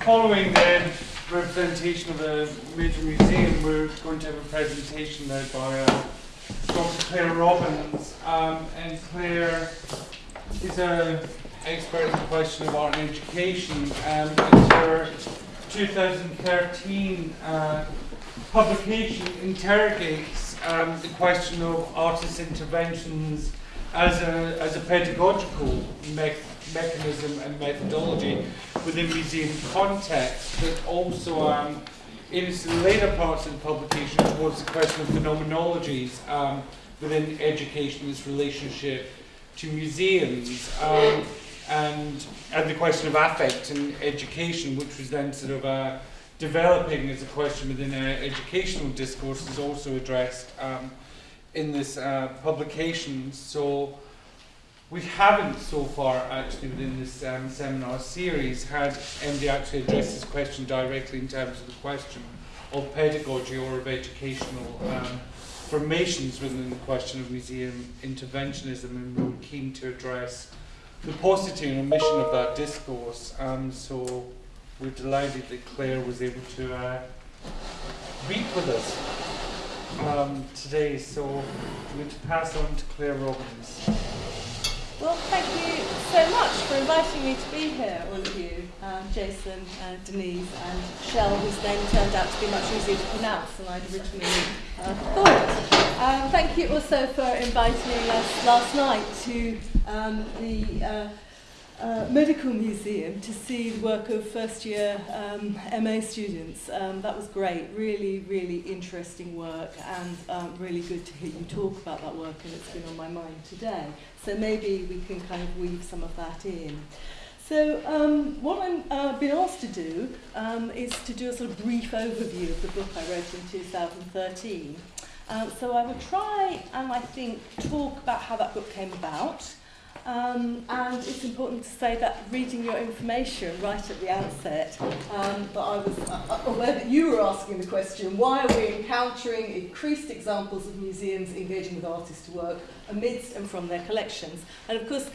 following the representation of the major museum, we're going to have a presentation now by uh, Dr. Claire Robbins. Um, and Claire is an expert in the question of art and education. Um, and her 2013 uh, publication interrogates um, the question of artist interventions as a, as a pedagogical me mechanism and methodology within museum context, but also um, in its later parts of the publication towards the question of phenomenologies um, within education, its relationship to museums, um, and, and the question of affect and education, which was then sort of uh, developing as a question within uh, educational discourse, is also addressed um, in this uh, publication. So we haven't so far actually within this um, seminar series had MD actually address this question directly in terms of the question of pedagogy or of educational um, formations within the question of museum interventionism and we were keen to address the paucity and omission of that discourse. Um, so we're delighted that Claire was able to uh, read with us um, today, so I'm going to pass on to Claire Robbins. Well, thank you so much for inviting me to be here, all of you, um, Jason, uh, Denise, and Shell, whose name turned out to be much easier to pronounce than I'd originally uh, thought. Um, thank you also for inviting us last night to um, the uh, uh, Medical Museum to see the work of first year um, MA students. Um, that was great, really, really interesting work and um, really good to hear you talk about that work and it's been on my mind today. So maybe we can kind of weave some of that in. So um, what I've uh, been asked to do um, is to do a sort of brief overview of the book I wrote in 2013. Um, so I will try and I think talk about how that book came about, Um, and it's important to say that reading your information right at the outset, um, that I was uh, uh, aware that you were asking the question, why are we encountering increased examples of museums engaging with artists to work amidst and from their collections? And of course,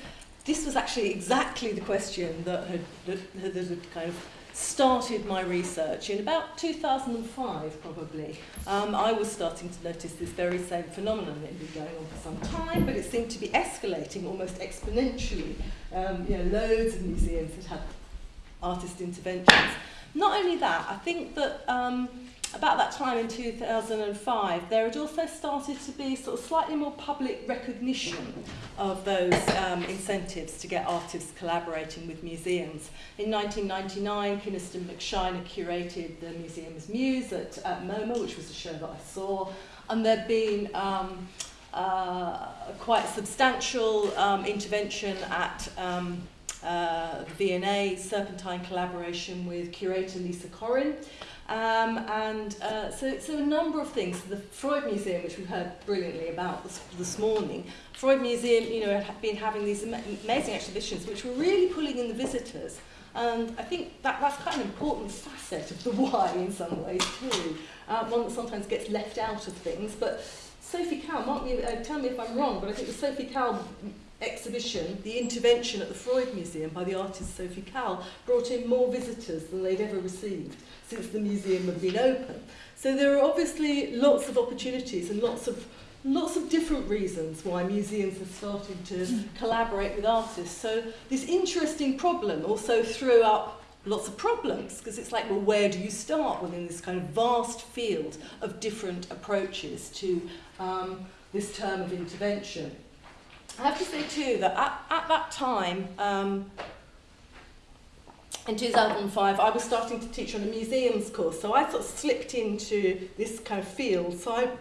this was actually exactly the question that had, that, that had kind of started my research in about 2005 probably. Um, I was starting to notice this very same phenomenon that had been going on for some time, but it seemed to be escalating almost exponentially. Um, you know, loads of museums had had artist interventions. Not only that, I think that um, about that time in 2005, there had also started to be sort of slightly more public recognition of those um, incentives to get artists collaborating with museums. In 1999, Kynaston McShine curated the Museum's Muse at, at MoMA, which was a show that I saw, and there'd been um, uh, quite substantial um, intervention at um, uh, V&A Serpentine collaboration with curator Lisa Corrin. Um, and uh, so, so a number of things. The Freud Museum, which we heard brilliantly about this, this morning, Freud Museum, you know, had been having these amazing exhibitions which were really pulling in the visitors. And I think that, that's quite an important facet of the why in some ways too. Uh, one that sometimes gets left out of things. But Sophie Calle, mark me, uh, tell me if I'm wrong, but I think the Sophie Calle exhibition, the intervention at the Freud Museum by the artist Sophie Calle, brought in more visitors than they'd ever received since the museum had been open. So there are obviously lots of opportunities and lots of lots of different reasons why museums are starting to collaborate with artists. So this interesting problem also threw up lots of problems because it's like, well, where do you start within this kind of vast field of different approaches to um, this term of intervention? I have to say too that at, at that time, um, in 2005, I was starting to teach on a museums course, so I sort of slipped into this kind of field side,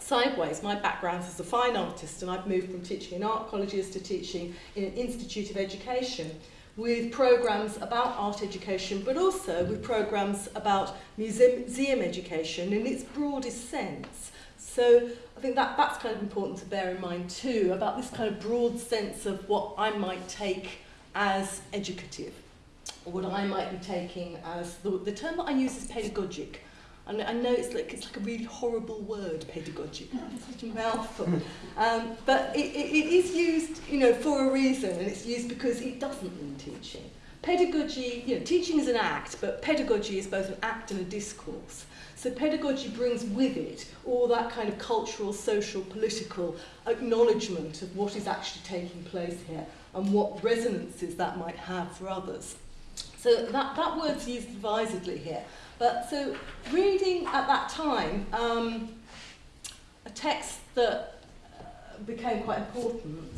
sideways. My background is as a fine artist, and I've moved from teaching in art colleges to teaching in an institute of education with programs about art education, but also with programs about museum, museum education in its broadest sense. So I think that, that's kind of important to bear in mind too, about this kind of broad sense of what I might take as educative, or what I might be taking as, the, the term that I use is pedagogic. And I know it's like, it's like a really horrible word, pedagogic. Such a mouthful. Um, but it, it, it is used, you know, for a reason, and it's used because it doesn't mean teaching. Pedagogy, you know, teaching is an act, but pedagogy is both an act and a discourse. So pedagogy brings with it all that kind of cultural, social, political acknowledgement of what is actually taking place here and what resonances that might have for others. So that, that word's used advisedly here. But so reading at that time um, a text that uh, became quite important,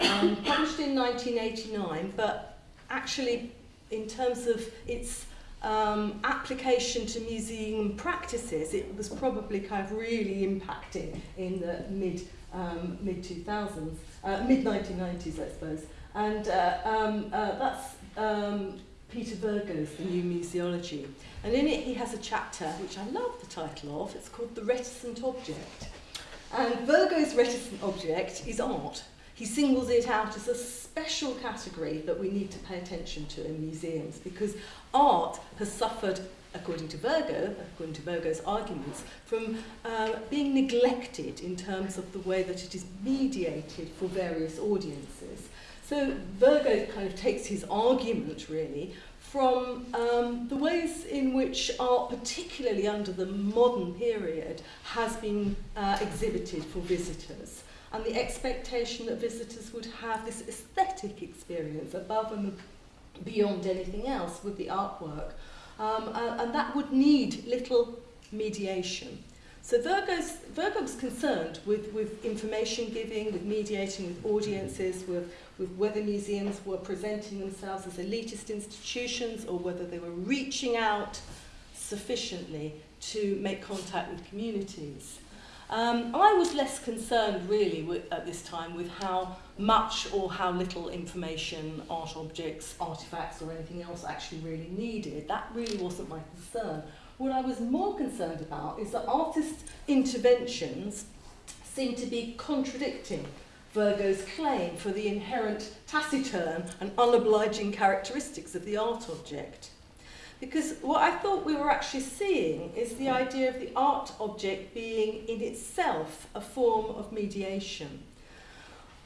um, published in 1989, but actually in terms of its um, application to museum practices, it was probably kind of really impacting in the mid um, mid 2000s, uh, mid 1990s, I suppose. And uh, um, uh, that's um, Peter Vergo's The New Museology. And in it, he has a chapter which I love the title of. It's called The Reticent Object. And Vergo's reticent object is art. He singles it out as a special category that we need to pay attention to in museums because art has suffered, according to Vergo, according to Vergo's arguments, from uh, being neglected in terms of the way that it is mediated for various audiences. So Vergo kind of takes his argument really from um, the ways in which art, particularly under the modern period, has been uh, exhibited for visitors. And the expectation that visitors would have this aesthetic experience above and beyond anything else with the artwork. Um, and, and that would need little mediation. So Vergo's, Vergo's concerned with, with information giving, with mediating with audiences, with, with whether museums were presenting themselves as elitist institutions or whether they were reaching out sufficiently to make contact with communities. Um, I was less concerned really with, at this time with how much or how little information, art objects, artifacts or anything else actually really needed. That really wasn't my concern. What I was more concerned about is that artists' interventions seem to be contradicting Vergo's claim for the inherent taciturn and unobliging characteristics of the art object. Because what I thought we were actually seeing is the idea of the art object being in itself a form of mediation.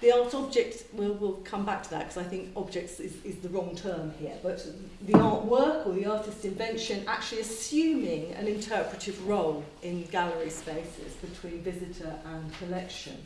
The art object, we'll, we'll come back to that because I think objects is, is the wrong term here, but the artwork or the artist's invention actually assuming an interpretive role in gallery spaces between visitor and collection.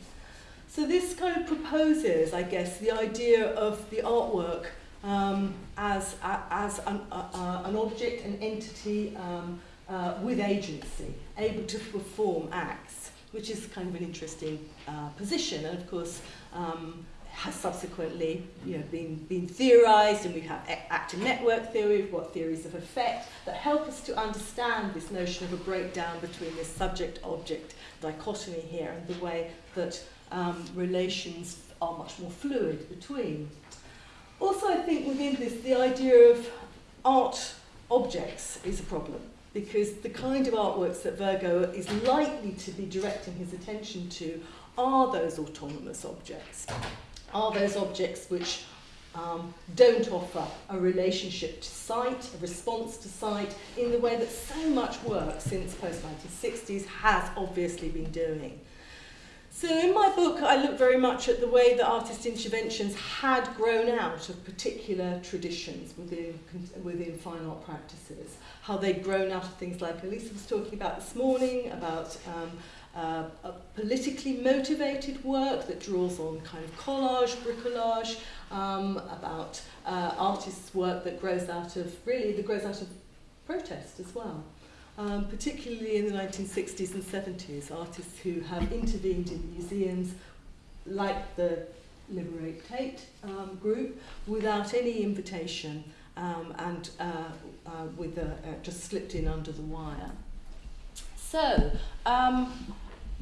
So this kind of proposes, I guess, the idea of the artwork um, as, as an, uh, an object, an entity um, uh, with agency, able to perform acts, which is kind of an interesting uh, position. And of course, um, has subsequently you know, been, been theorized, and we have actor network theory, we've got theories of effect that help us to understand this notion of a breakdown between this subject-object dichotomy here and the way that um, relations are much more fluid between. Also, I think within this, the idea of art objects is a problem because the kind of artworks that Vergo is likely to be directing his attention to are those autonomous objects, are those objects which um, don't offer a relationship to site, a response to site, in the way that so much work since post-1960s has obviously been doing. So in my book, I look very much at the way that artist interventions had grown out of particular traditions within, within fine art practices, how they'd grown out of things like Elisa was talking about this morning, about um, uh, a politically motivated work that draws on kind of collage, bricolage, um, about uh, artists' work that grows out of, really, that grows out of protest as well. Um, particularly in the 1960s and 70s, artists who have intervened in museums like the Liberate Tate um, group without any invitation um, and uh, uh, with a, uh, just slipped in under the wire. So, um,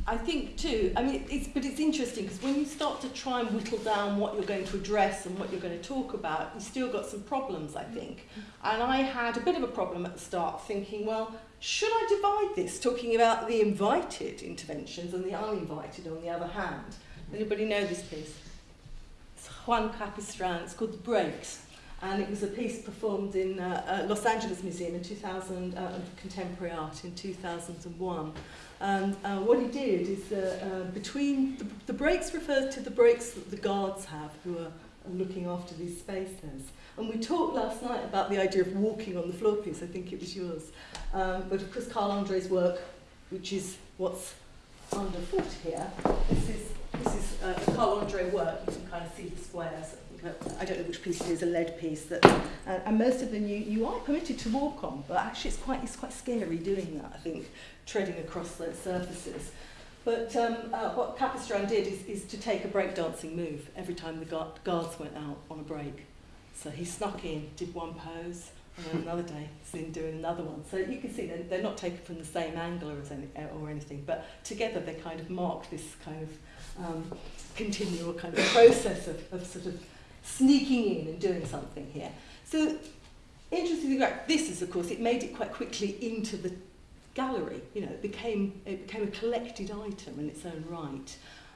I think too, I mean, it's, but it's interesting because when you start to try and whittle down what you're going to address and what you're going to talk about, you've still got some problems, I think. And I had a bit of a problem at the start thinking, well, should I divide this, talking about the invited interventions and the uninvited on the other hand? Anybody know this piece? It's Juan Capistran, it's called The Breaks. And it was a piece performed in uh, uh, Los Angeles Museum in 2000, uh, Contemporary Art in 2001. And uh, what he did is uh, uh, between the, the breaks refers to the breaks that the guards have, who are looking after these spaces. And we talked last night about the idea of walking on the floor piece, I think it was yours. Um, but of course, Carl Andre's work, which is what's underfoot here, this is, this is uh, Carl Andre work, you can kind of see the squares. I don't know which piece it is, a lead piece. That, uh, and most of them you, you are permitted to walk on, but actually it's quite, it's quite scary doing that, I think, treading across those surfaces. But um, uh, what Capistran did is, is to take a breakdancing move every time the guards went out on a break. So he snuck in, did one pose, and then another day he's in doing another one. So you can see they're, they're not taken from the same angle or, any, or anything, but together they kind of mark this kind of um, continual kind of process of, of sort of sneaking in and doing something here. So interestingly, this is of course, it made it quite quickly into the gallery. You know, it became, it became a collected item in its own right.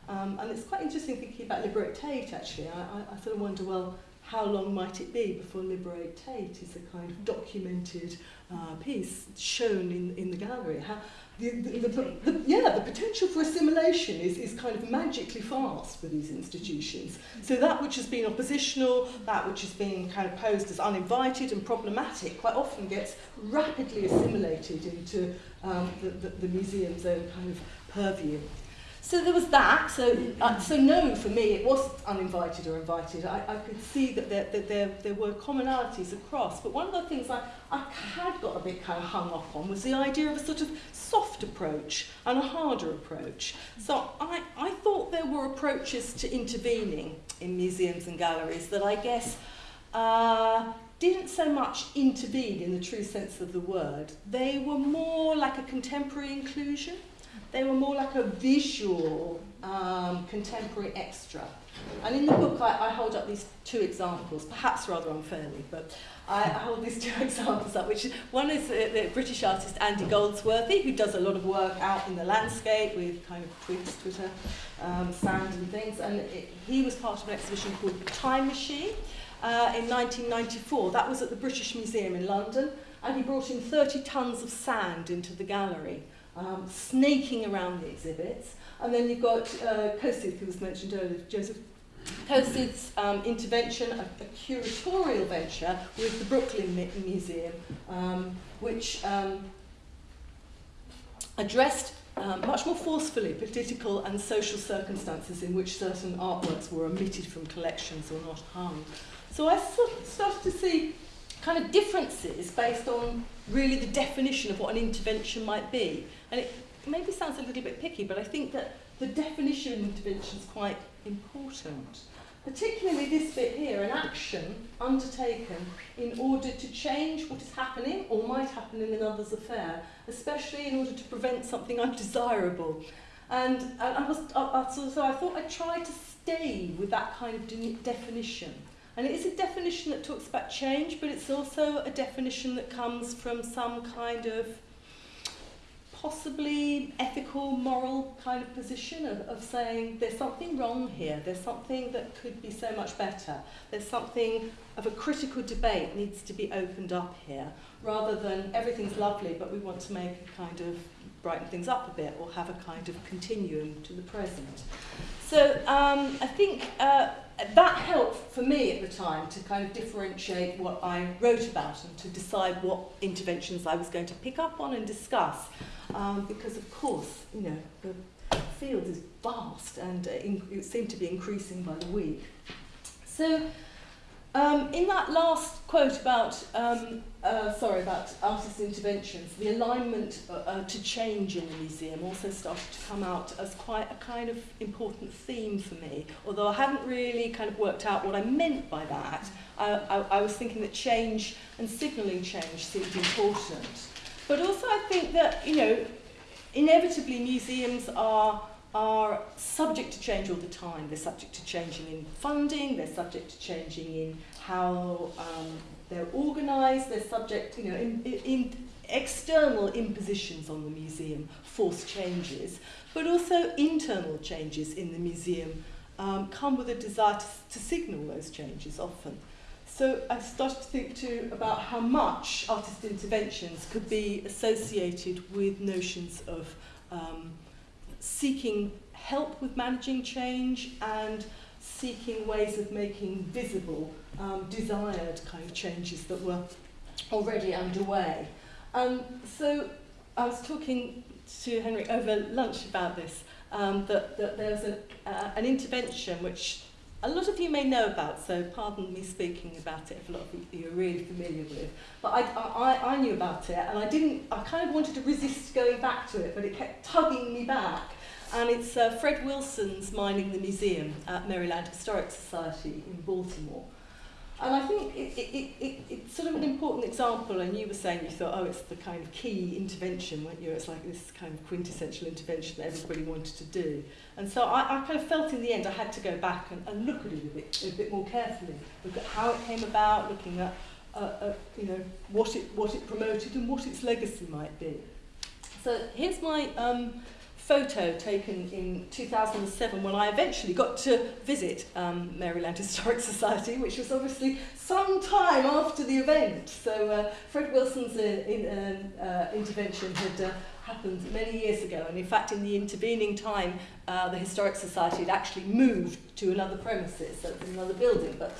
Um, and it's quite interesting thinking about Liberate Tate, actually. I, I, I sort of wonder, well, how long might it be before Liberate Tate is a kind of documented uh, piece shown in, in the gallery? How, the, the, the, the, yeah, the potential for assimilation is, is kind of magically fast for these institutions. So that which has been oppositional, that which has been kind of posed as uninvited and problematic, quite often gets rapidly assimilated into um, the, the, the museum's own kind of purview. So there was that. So, uh, so no, for me, it wasn't uninvited or invited. I, I could see that there, that there, there were commonalities across. But one of the things I, I had got a bit kind of hung up on was the idea of a sort of soft approach and a harder approach. So I, I thought there were approaches to intervening in museums and galleries that I guess uh, didn't so much intervene in the true sense of the word. They were more like a contemporary inclusion. They were more like a visual um, contemporary extra. And in the book, I, I hold up these two examples, perhaps rather unfairly, but I, I hold these two examples up, which one is the, the British artist Andy Goldsworthy, who does a lot of work out in the landscape with kind of twigs, Twitter, um, sand and things, and it, he was part of an exhibition called Time Machine uh, in 1994. That was at the British Museum in London, and he brought in 30 tons of sand into the gallery um, snaking around the exhibits. And then you've got uh, who was mentioned earlier, Joseph Kosuth's um, intervention, a, a curatorial venture with the Brooklyn Museum, um, which um, addressed um, much more forcefully political and social circumstances in which certain artworks were omitted from collections or not hung. So I sort of started to see kind of differences based on really the definition of what an intervention might be. And it maybe sounds a little bit picky, but I think that the definition of intervention is quite important. Particularly this bit here, an action undertaken in order to change what is happening or might happen in another's affair, especially in order to prevent something undesirable. And, I was, I, I, so, so I thought I'd try to stay with that kind of de definition. And it is a definition that talks about change, but it's also a definition that comes from some kind of possibly ethical, moral kind of position of, of saying there's something wrong here, there's something that could be so much better, there's something of a critical debate needs to be opened up here, rather than everything's lovely but we want to make a kind of brighten things up a bit or have a kind of continuum to the present. So um, I think uh, that helped for me at the time to kind of differentiate what I wrote about and to decide what interventions I was going to pick up on and discuss um, because of course, you know, the field is vast and uh, it seemed to be increasing by the week. So um, in that last quote about, um, uh, sorry, about artist interventions, the alignment uh, uh, to change in the museum also started to come out as quite a kind of important theme for me. Although I haven't really kind of worked out what I meant by that, I, I, I was thinking that change and signalling change seemed important. But also I think that, you know, inevitably museums are are subject to change all the time. They're subject to changing in funding, they're subject to changing in how um, they're organised, they're subject, you know, in, in external impositions on the museum, force changes, but also internal changes in the museum um, come with a desire to, to signal those changes often. So I started to think too about how much artist interventions could be associated with notions of um, seeking help with managing change and seeking ways of making visible um, desired kind of changes that were already underway. Um, so I was talking to Henry over lunch about this, um, that, that there was an, uh, an intervention which a lot of you may know about, so pardon me speaking about it if a lot of you are really familiar with. But I, I, I knew about it and I didn't, I kind of wanted to resist going back to it, but it kept tugging me back. And it's uh, Fred Wilson's Mining the Museum at Maryland Historic Society in Baltimore. And I think it, it, it, it, it's sort of an important example, and you were saying you thought, oh, it's the kind of key intervention, weren't you? It's like this kind of quintessential intervention that everybody wanted to do. And so I, I kind of felt in the end I had to go back and, and look at it a bit, a bit more carefully, look at how it came about, looking at, uh, uh, you know, what it, what it promoted and what its legacy might be. So here's my um, photo taken in 2007 when I eventually got to visit um, Maryland Historic Society, which was obviously some time after the event. So uh, Fred Wilson's uh, in, uh, uh, intervention had uh, happened many years ago, and in fact in the intervening time, uh, the Historic Society had actually moved to another premises, so another building. But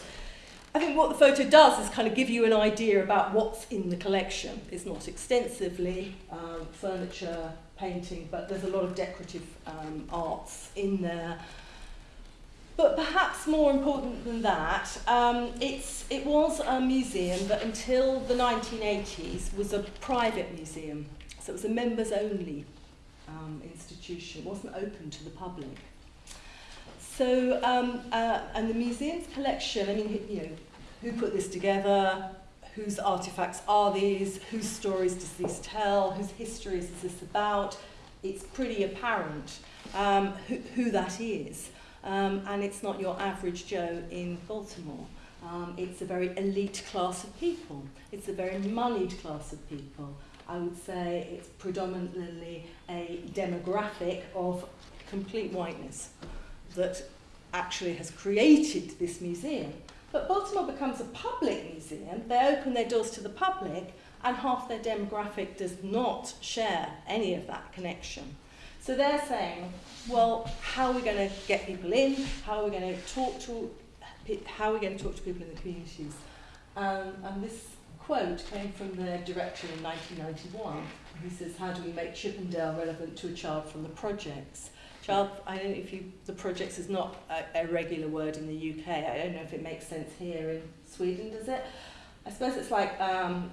I think what the photo does is kind of give you an idea about what's in the collection. It's not extensively um, furniture, painting, but there's a lot of decorative um, arts in there. But perhaps more important than that, um, it's, it was a museum that until the 1980s was a private museum. So it was a members only um, institution, it wasn't open to the public. So, um, uh, and the museum's collection, I mean, you know, who put this together, whose artifacts are these, whose stories does this tell, whose histories is this about. It's pretty apparent um, who, who that is. Um, and it's not your average Joe in Baltimore. Um, it's a very elite class of people. It's a very moneyed class of people. I would say it's predominantly a demographic of complete whiteness that actually has created this museum. But Baltimore becomes a public museum. They open their doors to the public, and half their demographic does not share any of that connection. So they're saying, well, how are we going to get people in? How are we going to talk to how are we going to talk to people in the communities? Um, and this quote came from their director in 1991. He says, how do we make Chippendale relevant to a child from the projects? Child, I don't know if you, the projects is not a, a regular word in the UK. I don't know if it makes sense here in Sweden, does it? I suppose it's like um,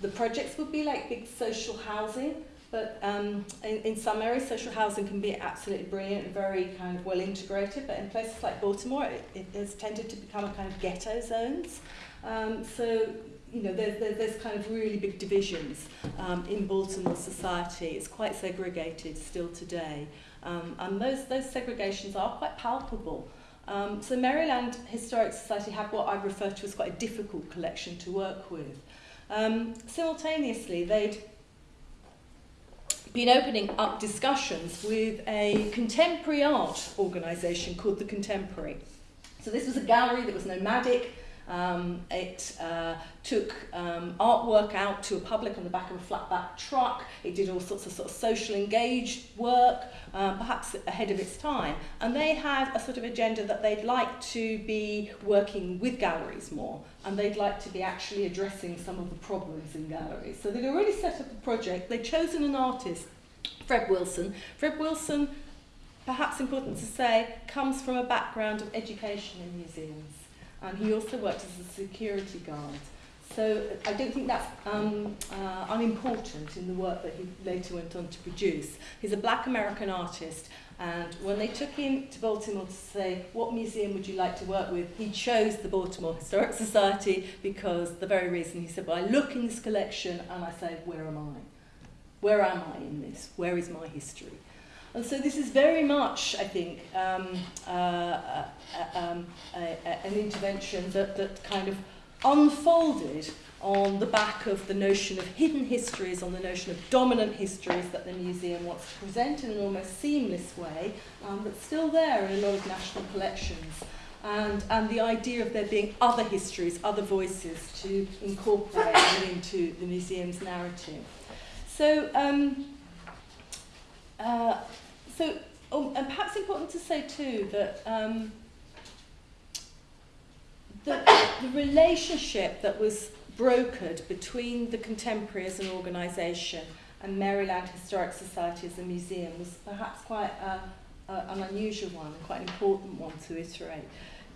the projects would be like big social housing, but um, in, in some areas social housing can be absolutely brilliant and very kind of well integrated, but in places like Baltimore it, it has tended to become a kind of ghetto zones. Um, so you know, there's, there's, there's kind of really big divisions um, in Baltimore society. It's quite segregated still today. Um, and those, those segregations are quite palpable. Um, so Maryland Historic Society have what I refer to as quite a difficult collection to work with. Um, simultaneously, they'd been opening up discussions with a contemporary art organisation called The Contemporary. So this was a gallery that was nomadic, Um, it uh, took um, artwork out to a public on the back of a flatback truck. It did all sorts of sort of social engaged work, uh, perhaps ahead of its time. And they had a sort of agenda that they'd like to be working with galleries more, and they'd like to be actually addressing some of the problems in galleries. So they'd already set up a project. They'd chosen an artist, Fred Wilson. Fred Wilson, perhaps important to say, comes from a background of education in museums and he also worked as a security guard. So I don't think that's um, uh, unimportant in the work that he later went on to produce. He's a black American artist, and when they took him to Baltimore to say, what museum would you like to work with, he chose the Baltimore Historic Society because the very reason he said, well, I look in this collection and I say, where am I? Where am I in this? Where is my history? And so this is very much, I think, um, uh, uh, um, a, a, an intervention that, that kind of unfolded on the back of the notion of hidden histories, on the notion of dominant histories that the museum wants to present in an almost seamless way, um, but still there in a lot of national collections. And, and the idea of there being other histories, other voices to incorporate into the museum's narrative. So, um, uh, so, oh, and perhaps important to say too that um, the, the relationship that was brokered between the Contemporary as an organisation and Maryland Historic Society as a museum was perhaps quite a, a, an unusual one and quite an important one to iterate.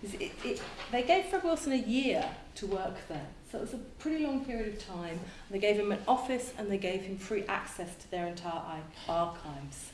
It, it, they gave Fred Wilson a year to work there, so it was a pretty long period of time. They gave him an office and they gave him free access to their entire archives.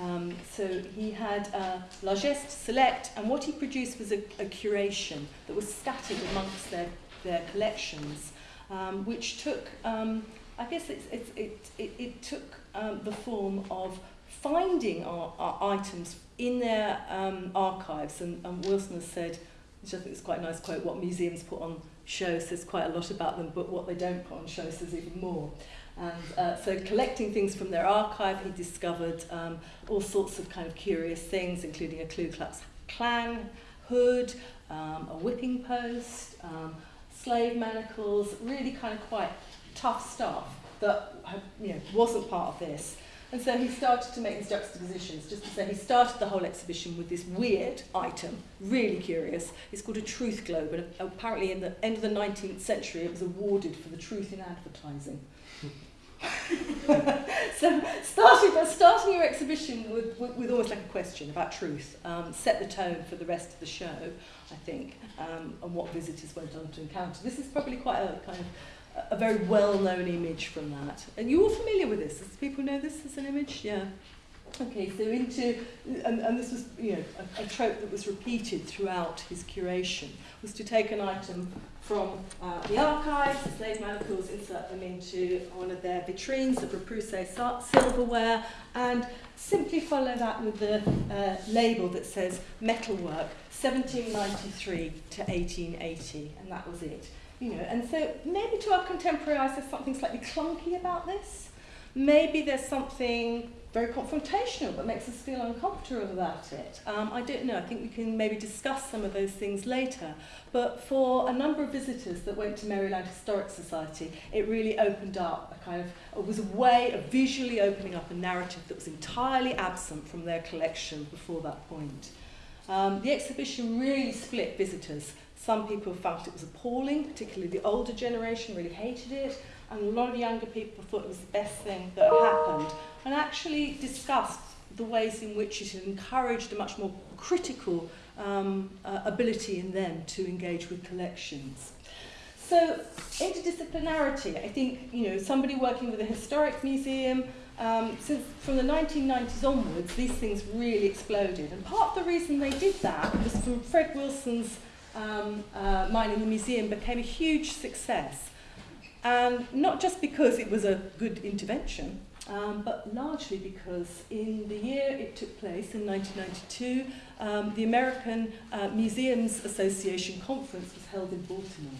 Um, so he had a largesse select, and what he produced was a, a curation that was scattered amongst their, their collections, um, which took, um, I guess it's, it's, it, it, it took um, the form of finding our, our items in their um, archives, and, and Wilson has said, which I think is quite a nice quote, what museums put on show says quite a lot about them, but what they don't put on show says even more. And uh, so collecting things from their archive, he discovered um, all sorts of kind of curious things, including a Ku Klux Klan hood, um, a whipping post, um, slave manacles, really kind of quite tough stuff that you know, wasn't part of this. And so he started to make these juxtapositions, just to say he started the whole exhibition with this weird item, really curious. It's called a truth globe, and apparently in the end of the 19th century it was awarded for the truth in advertising. so starting, starting your exhibition with, with, with almost like a question about truth um, set the tone for the rest of the show, I think, um, and what visitors went on to encounter. This is probably quite a kind of a very well-known image from that. And you're all familiar with this? People know this as an image? Yeah. Okay, so into, and, and this was you know, a, a trope that was repeated throughout his curation, was to take an item from uh, the archives, the slave manacles, insert them into one of their vitrines, the Repoussé silverware, and simply follow that with the uh, label that says metalwork, 1793 to 1880, and that was it. You know, and so maybe to our contemporary eyes there's something slightly clunky about this. Maybe there's something very confrontational that makes us feel uncomfortable about it. Um, I don't know, I think we can maybe discuss some of those things later. But for a number of visitors that went to Maryland Historic Society, it really opened up a kind of, it was a way of visually opening up a narrative that was entirely absent from their collection before that point. Um, the exhibition really split visitors. Some people felt it was appalling, particularly the older generation really hated it, and a lot of younger people thought it was the best thing that happened, and actually discussed the ways in which it encouraged a much more critical um, uh, ability in them to engage with collections. So interdisciplinarity, I think, you know, somebody working with a historic museum, um, since from the 1990s onwards, these things really exploded. And part of the reason they did that was from Fred Wilson's um, uh, Mining the Museum became a huge success. And not just because it was a good intervention, um, but largely because in the year it took place, in 1992, um, the American uh, Museums Association conference was held in Baltimore.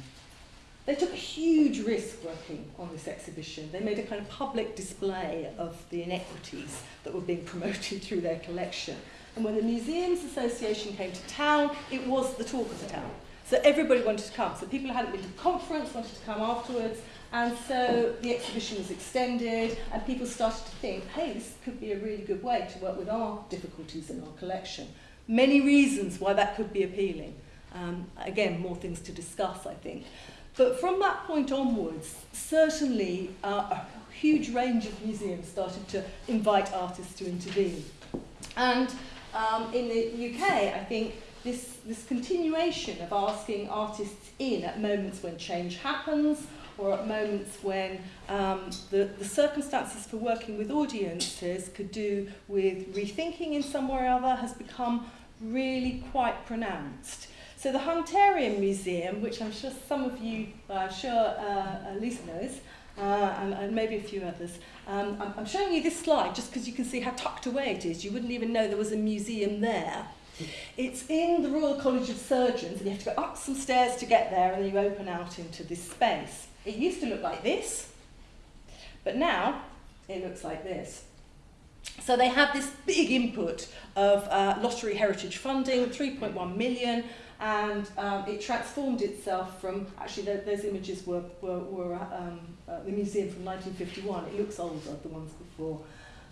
They took a huge risk working on this exhibition. They made a kind of public display of the inequities that were being promoted through their collection. And when the Museums Association came to town, it was the talk of the town. So everybody wanted to come. So people who hadn't been to the conference wanted to come afterwards. And so the exhibition was extended, and people started to think, hey, this could be a really good way to work with our difficulties in our collection. Many reasons why that could be appealing. Um, again, more things to discuss, I think. But from that point onwards, certainly uh, a huge range of museums started to invite artists to intervene. And um, in the UK, I think this, this continuation of asking artists in at moments when change happens or at moments when um, the, the circumstances for working with audiences could do with rethinking in some way or other has become really quite pronounced. So the Hunterian Museum, which I'm sure some of you, uh, I'm sure uh, uh, knows, uh, and, and maybe a few others. Um, I'm, I'm showing you this slide just because you can see how tucked away it is. You wouldn't even know there was a museum there. It's in the Royal College of Surgeons, and you have to go up some stairs to get there, and then you open out into this space. It used to look like this, but now it looks like this. So they had this big input of uh, lottery heritage funding, 3.1 million, and um, it transformed itself from, actually the, those images were, were, were um, uh, the museum from 1951, it looks older, than the ones before.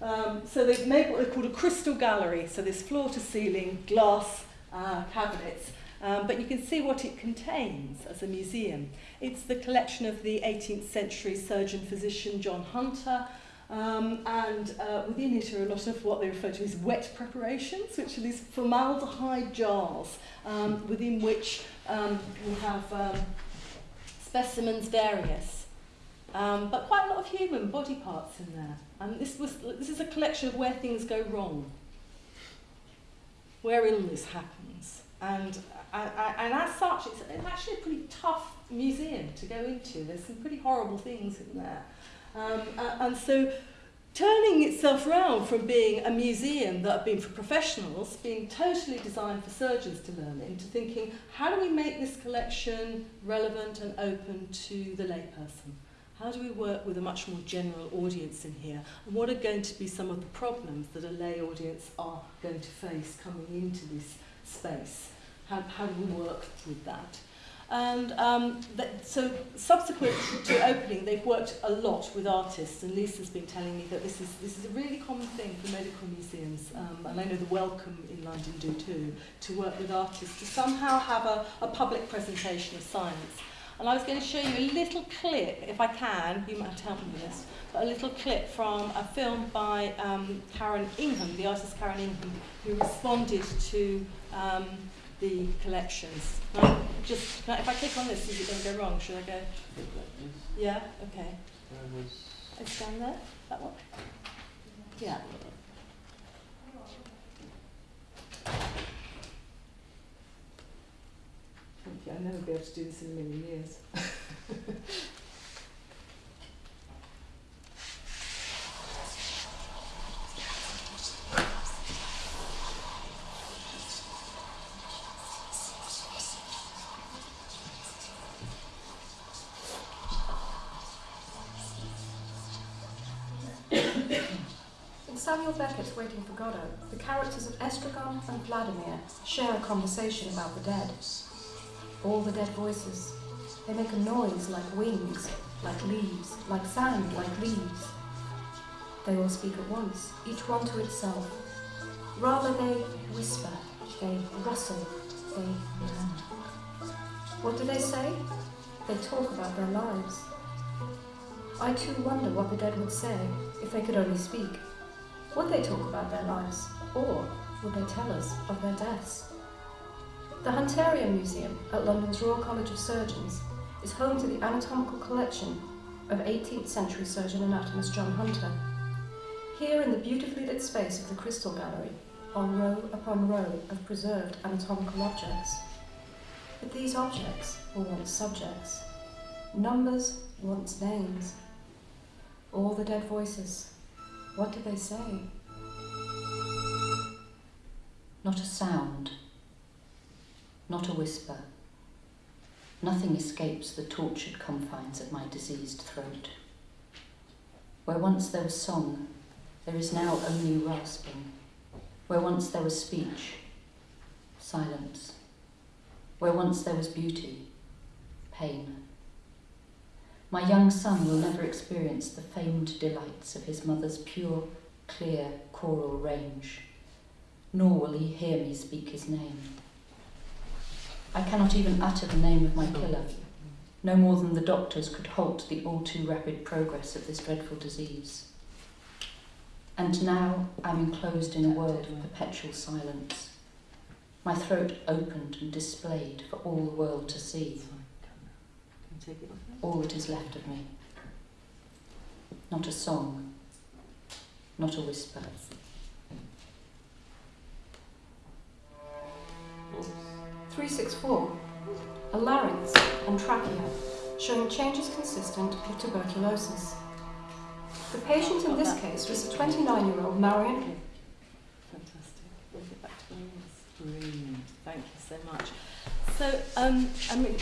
Um, so they've made what they called a crystal gallery, so this floor to ceiling glass uh, cabinets Um, but you can see what it contains as a museum. It's the collection of the 18th century surgeon-physician John Hunter, um, and uh, within it are a lot of what they refer to as wet preparations, which are these formaldehyde jars um, within which um, we have um, specimens various, um, but quite a lot of human body parts in there. And this, was, this is a collection of where things go wrong, where illness happens. And, and, and as such, it's, actually a pretty tough museum to go into. There's some pretty horrible things in there. Um, and so turning itself around from being a museum that had been for professionals, being totally designed for surgeons to learn into thinking, how do we make this collection relevant and open to the layperson? How do we work with a much more general audience in here? And what are going to be some of the problems that a lay audience are going to face coming into this space? How, how do we work with that? And um, that, so subsequent to opening, they've worked a lot with artists, and Lisa's been telling me that this is, this is a really common thing for medical museums, um, and I know the Wellcome in London do too, to work with artists to somehow have a, a public presentation of science. And I was going to show you a little clip, if I can, you might have to help me with this, but a little clip from a film by um, Karen Ingham, the artist Karen Ingham, who responded to um, the collections. Right? Just I, if I click on this, is it going to go wrong? Should I go? Yeah. Okay. It's down there. That one. Yeah. I'll never be able to do this in a million years. Beckett's Waiting for Godot, the characters of Estragon and Vladimir share a conversation about the dead. All the dead voices. They make a noise like wings, like leaves, like sand, like leaves. They all speak at once, each one to itself. Rather they whisper, they rustle, they murmur. What do they say? They talk about their lives. I too wonder what the dead would say if they could only speak. Would they talk about their lives, or would they tell us of their deaths? The Hunterian Museum at London's Royal College of Surgeons is home to the anatomical collection of 18th century surgeon anatomist John Hunter. Here in the beautifully lit space of the Crystal Gallery are row upon row of preserved anatomical objects. But these objects were once subjects. Numbers once names. All the dead voices, what do they say? Not a sound, not a whisper. Nothing escapes the tortured confines of my diseased throat. Where once there was song, there is now only rasping. Where once there was speech, silence. Where once there was beauty, pain. My young son will never experience the famed delights of his mother's pure, clear choral range, nor will he hear me speak his name. I cannot even utter the name of my killer, no more than the doctors could halt the all too rapid progress of this dreadful disease. And now I'm enclosed in a world of perpetual silence, my throat opened and displayed for all the world to see all that is left of me. Not a song, not a whisper. Three six four, a larynx and trachea, showing changes consistent with tuberculosis. The patient in this case was a 29-year-old Marion. Fantastic. We'll get back to the Thank you so much. So, um, I mean,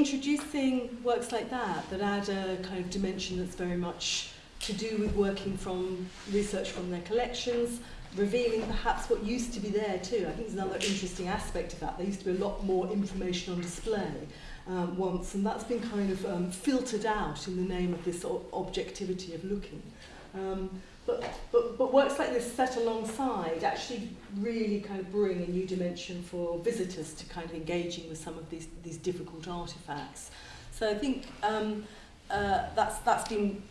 introducing works like that that add a kind of dimension that's very much to do with working from research from their collections, revealing perhaps what used to be there too. I think there's another interesting aspect of that. There used to be a lot more information on display um, once, and that's been kind of um, filtered out in the name of this objectivity of looking. Um, but, but, but works like this set alongside actually really kind of bring a new dimension for visitors to kind of engaging with some of these, these difficult artifacts. So I think um, uh, that's, that's been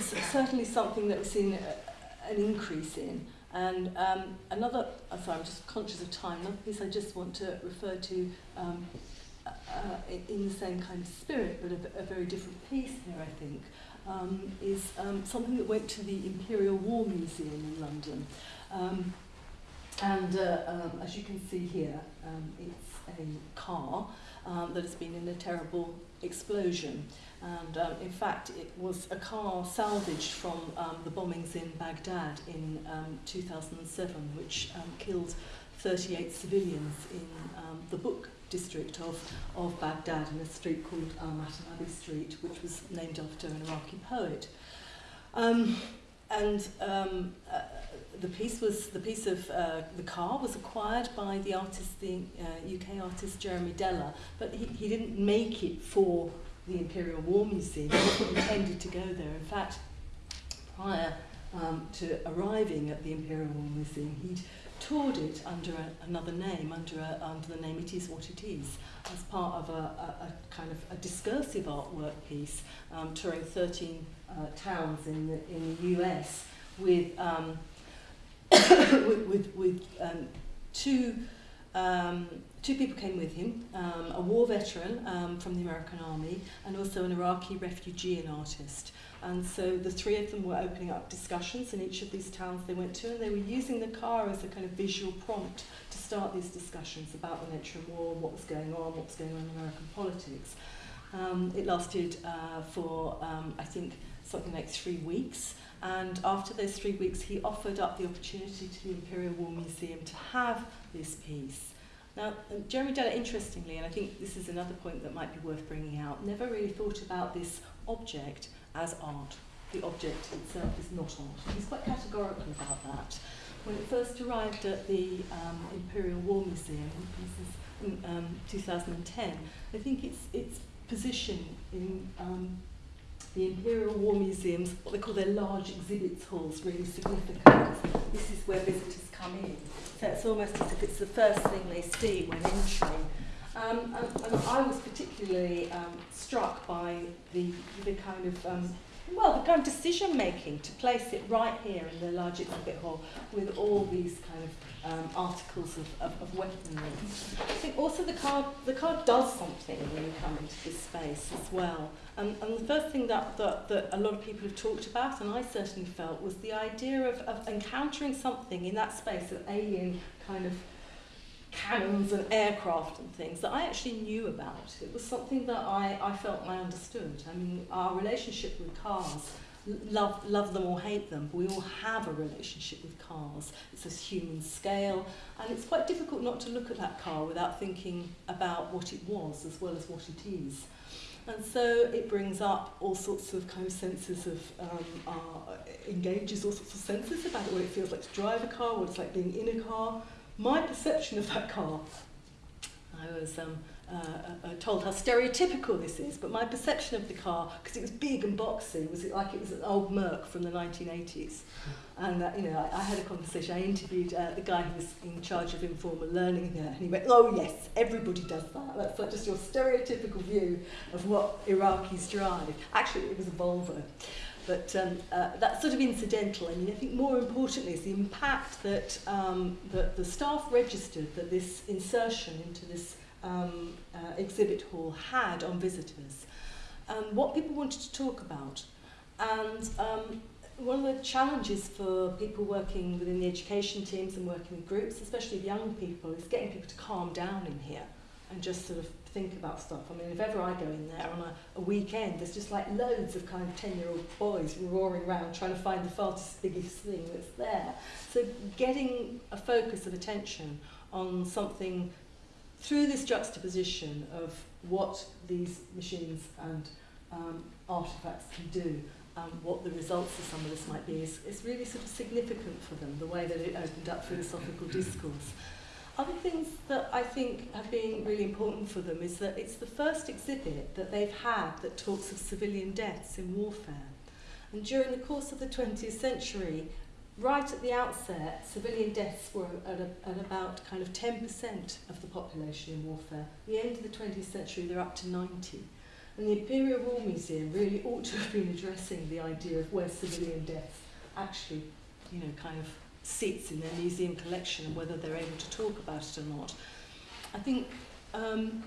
certainly something that we've seen a, an increase in. And um, another, I'm sorry, I'm just conscious of time, another piece I just want to refer to um, uh, in the same kind of spirit, but a, a very different piece here, I think, um, is um, something that went to the Imperial War Museum in London. Um, and uh, um, as you can see here, um, it's a car um, that has been in a terrible explosion. And in fact, it was a car salvaged from the bombings in Baghdad in um, 2007, which killed 38 civilians in the Book district of, of Baghdad in a street called um, Mutanabbi Street, which was named after an Iraqi poet. Um, and um, uh, the piece was the piece of uh, the car was acquired by the artist, the uh, UK artist Jeremy Deller, but he, he didn't make it for the Imperial War Museum. He intended to go there. In fact, prior um, to arriving at the Imperial War Museum, he'd toured it under a, another name, under, a, under the name It Is What It Is, as part of a, a, a kind of a discursive artwork piece, um, touring 13 uh, towns in the, in the US with, um, with, with, with um, two um, two people came with him, um, a war veteran um, from the American Army and also an Iraqi refugee and artist. And so the three of them were opening up discussions in each of these towns they went to and they were using the car as a kind of visual prompt to start these discussions about the nature of war, what was going on, what was going on in American politics. Um, it lasted uh, for, um, I think, something like three weeks. And after those three weeks, he offered up the opportunity to the Imperial War Museum to have this piece. Now, Jeremy Deller, interestingly, and I think this is another point that might be worth bringing out, never really thought about this object as art. The object itself is not art. He's quite categorical about that. When it first arrived at the um, Imperial War Museum, in um, 2010, I think its, its position in um, the Imperial War Museums, what they call their large exhibits halls, really significant. This is where visitors come in. So it's almost as if it's the first thing they see when entering. Um, and, and I was particularly um, struck by the, the kind of um, well, the kind of decision making to place it right here in the large exhibit hall with all these kind of um, articles of, of, of weaponry. I think also the card, the card does something when you come into this space as well. Um, and the first thing that, that, that a lot of people have talked about, and I certainly felt, was the idea of, of encountering something in that space of alien kind of cannons and aircraft and things that I actually knew about. It was something that I, I felt I understood. I mean, our relationship with cars love, love them or hate them. We all have a relationship with cars. It's a human scale, and it's quite difficult not to look at that car without thinking about what it was as well as what it is. And so it brings up all sorts of kind of senses of, um, uh, engages all sorts of senses about what it feels like to drive a car, what it's like being in a car. My perception of that car, I was um, uh, uh, told how stereotypical this is, but my perception of the car, because it was big and boxy, was it like it was an old Merc from the 1980s. And uh, you know, I, I had a conversation. I interviewed uh, the guy who was in charge of informal learning there, and he went, "Oh yes, everybody does that. That's like just your stereotypical view of what Iraqis drive." Actually, it was a Volvo. But um, uh, that's sort of incidental. I mean, I think more importantly is the impact that, um, that the staff registered that this insertion into this um, uh, exhibit hall had on visitors and what people wanted to talk about. And um, one of the challenges for people working within the education teams and working with groups, especially young people, is getting people to calm down in here and just sort of think about stuff. I mean, if ever I go in there on a, a weekend, there's just like loads of kind of 10-year-old boys roaring around trying to find the farthest, biggest thing that's there. So getting a focus of attention on something through this juxtaposition of what these machines and um, artifacts can do and what the results of some of this might be is, is really sort of significant for them, the way that it opened up philosophical discourse. Other things that I think have been really important for them is that it's the first exhibit that they've had that talks of civilian deaths in warfare. And during the course of the 20th century, right at the outset, civilian deaths were at, a, at about kind of 10% of the population in warfare. At the end of the 20th century, they're up to 90. And the Imperial War Museum really ought to have been addressing the idea of where civilian deaths actually, you know, kind of sits in their museum collection and whether they're able to talk about it or not. I think um,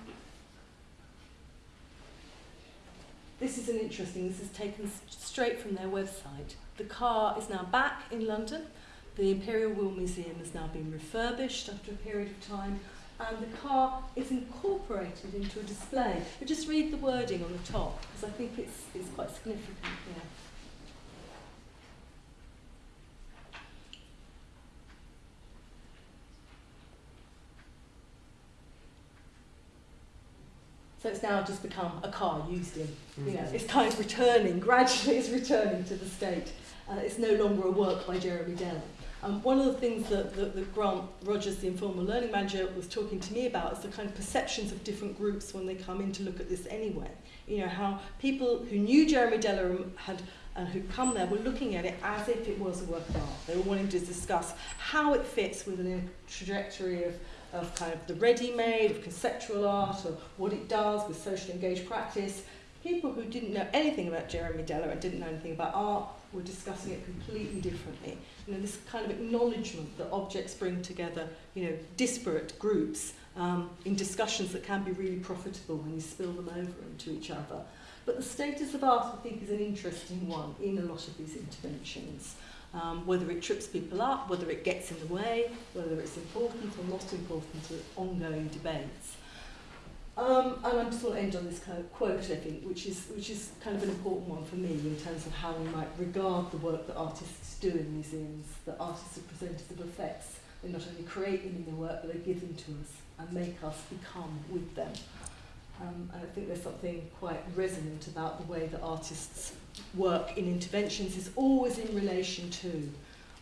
this is an interesting, this is taken straight from their website. The car is now back in London. The Imperial War Museum has now been refurbished after a period of time and the car is incorporated into a display. But just read the wording on the top because I think it's, it's quite significant here. So it's now just become a car used in, you know, Mhm. it's kind of returning, gradually it's returning to the state. Uh, it's no longer a work by Jeremy Dell. Um, one of the things that, that, that Grant Rogers, the informal learning manager, was talking to me about is the kind of perceptions of different groups when they come in to look at this anyway. You know, how people who knew Jeremy Deller had and who'd come there were looking at it as if it was a work of art. They were wanting to discuss how it fits within a trajectory of, of kind of the ready-made, of conceptual art, or what it does with social engaged practice. People who didn't know anything about Jeremy Deller and didn't know anything about art were discussing it completely differently. You know, this kind of acknowledgement that objects bring together, you know, disparate groups um, in discussions that can be really profitable when you spill them over into each other. But the status of art, I think, is an interesting one in a lot of these interventions. Um, whether it trips people up, whether it gets in the way, whether it's important or not important to ongoing debates. Um, and I just want to end on this quote, I think, which is, which is kind of an important one for me in terms of how we might regard the work that artists do in museums, that artists are presenters of effects. They not only create them in their work, but they give them to us and make us become with them. Um, and I think there's something quite resonant about the way that artists work in interventions is always in relation to,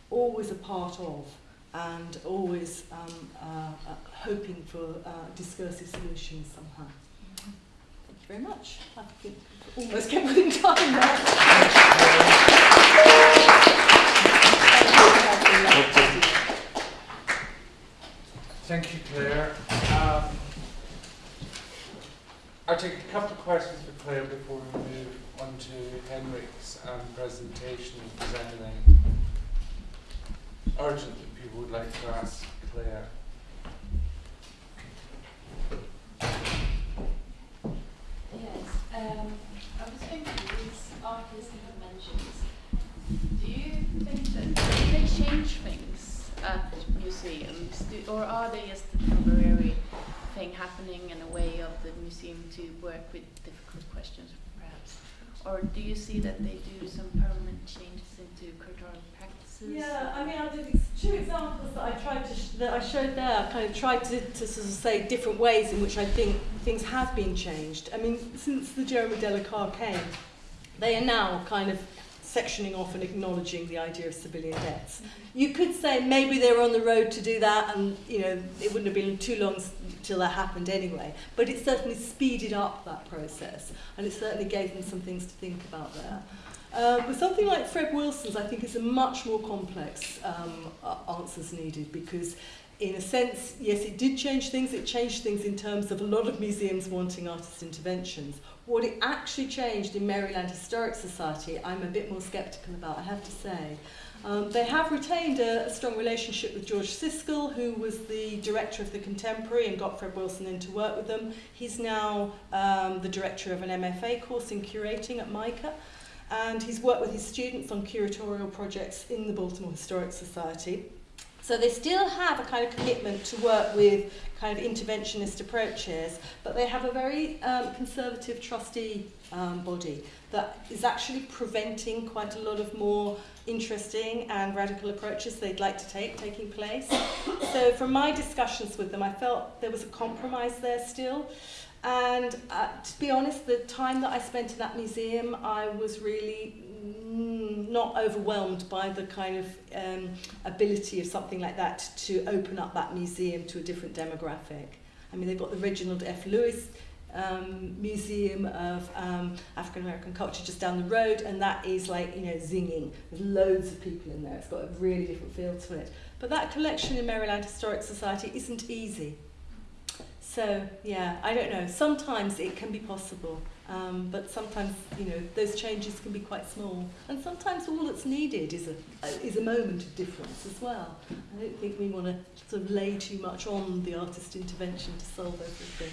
always a part of, and always um, uh, uh, hoping for uh, discursive solutions somehow. Thank you very much. I think we almost kept within time there. Thank you, Claire. Um, I'll take a couple of questions for Claire before we move on to Henrik's um, presentation. If there's anything urgent that people would like to ask Claire. Yes, um, I was thinking these artist interventions. Do you think that they change things at museums, do, or are they just a temporary thing happening and a way of the museum to work with difficult questions? Or do you see that they do some permanent changes into curatorial practices? Yeah, I mean, I did two examples that I tried to sh- that I showed there. I kind of tried to, to sort of say different ways in which I think things have been changed. I mean, since the Jeremy Deller car came, they are now kind of sectioning off and acknowledging the idea of civilian deaths. Mm-hmm. You could say maybe they were on the road to do that, and you know it wouldn't have been too long till that happened anyway. But it certainly speeded up that process, and it certainly gave them some things to think about there. Uh, with something like Fred Wilson's, I think is a much more complex um, answers needed because, in a sense, yes, it did change things. It changed things in terms of a lot of museums wanting artist interventions. What it actually changed in Maryland Historic Society, I'm a bit more sceptical about, I have to say. Um, they have retained a, a strong relationship with George Ciscle, who was the director of the Contemporary and got Fred Wilson in to work with them. He's now um, the director of an MFA course in curating at MICA and he's worked with his students on curatorial projects in the Baltimore Historic Society. So they still have a kind of commitment to work with kind of interventionist approaches, but they have a very um, conservative trustee um, body that is actually preventing quite a lot of more interesting and radical approaches they'd like to take taking place. So from my discussions with them, I felt there was a compromise there still. And uh, to be honest, the time that I spent in that museum, I was really mm, not overwhelmed by the kind of um, ability of something like that to open up that museum to a different demographic. I mean, they've got the Reginald F. Lewis um, Museum of um, African American Culture just down the road, and that is like, you know, zinging. There's loads of people in there. It's got a really different feel to it. But that collection in Maryland Historic Society isn't easy. So, yeah, I don't know. Sometimes it can be possible, um, but sometimes, you know, those changes can be quite small. And sometimes all that's needed is a, is a moment of difference as well. I don't think we want to sort of lay too much on the artist intervention to solve everything.